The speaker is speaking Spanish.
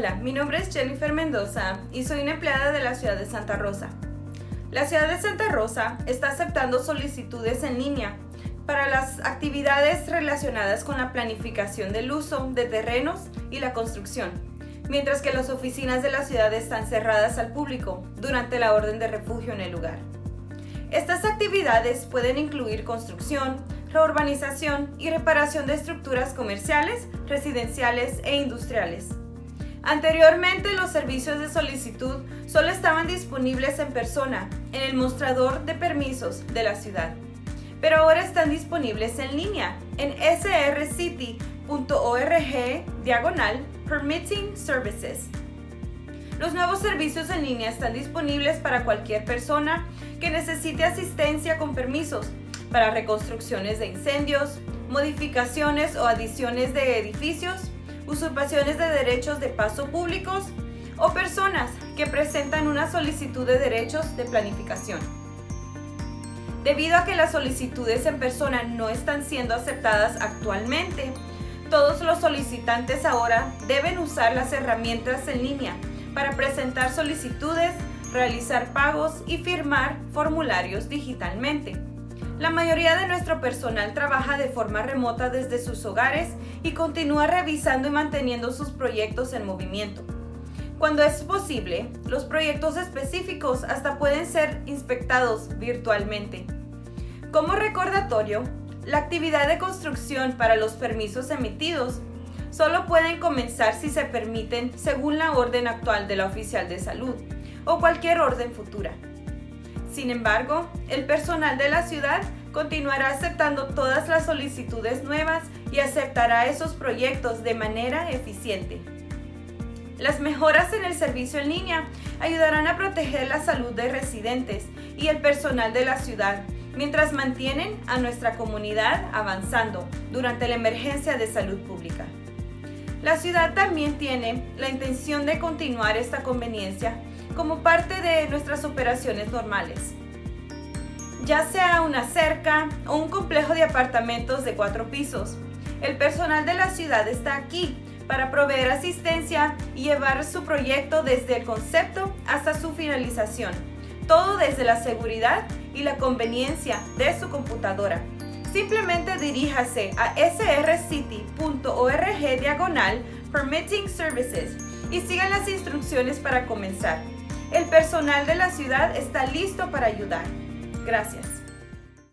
Hola, mi nombre es Jennifer Mendoza y soy una empleada de la ciudad de Santa Rosa. La ciudad de Santa Rosa está aceptando solicitudes en línea para las actividades relacionadas con la planificación del uso de terrenos y la construcción, mientras que las oficinas de la ciudad están cerradas al público durante la orden de refugio en el lugar. Estas actividades pueden incluir construcción, reurbanización y reparación de estructuras comerciales, residenciales e industriales. Anteriormente los servicios de solicitud solo estaban disponibles en persona, en el mostrador de permisos de la ciudad, pero ahora están disponibles en línea en srcity.org diagonal Permitting Services. Los nuevos servicios en línea están disponibles para cualquier persona que necesite asistencia con permisos para reconstrucciones de incendios, modificaciones o adiciones de edificios, usurpaciones de derechos de paso públicos o personas que presentan una solicitud de derechos de planificación. Debido a que las solicitudes en persona no están siendo aceptadas actualmente, todos los solicitantes ahora deben usar las herramientas en línea para presentar solicitudes, realizar pagos y firmar formularios digitalmente. La mayoría de nuestro personal trabaja de forma remota desde sus hogares y continúa revisando y manteniendo sus proyectos en movimiento. Cuando es posible, los proyectos específicos hasta pueden ser inspectados virtualmente. Como recordatorio, la actividad de construcción para los permisos emitidos solo pueden comenzar si se permiten según la orden actual de la oficial de salud o cualquier orden futura. Sin embargo, el personal de la ciudad continuará aceptando todas las solicitudes nuevas y aceptará esos proyectos de manera eficiente. Las mejoras en el servicio en línea ayudarán a proteger la salud de residentes y el personal de la ciudad, mientras mantienen a nuestra comunidad avanzando durante la emergencia de salud pública. La ciudad también tiene la intención de continuar esta conveniencia como parte de nuestras operaciones normales. Ya sea una cerca o un complejo de apartamentos de cuatro pisos, el personal de la ciudad está aquí para proveer asistencia y llevar su proyecto desde el concepto hasta su finalización, todo desde la seguridad y la conveniencia de su computadora. Simplemente diríjase a srcity.org diagonal Permitting Services y sigan las instrucciones para comenzar. El personal de la ciudad está listo para ayudar. Gracias.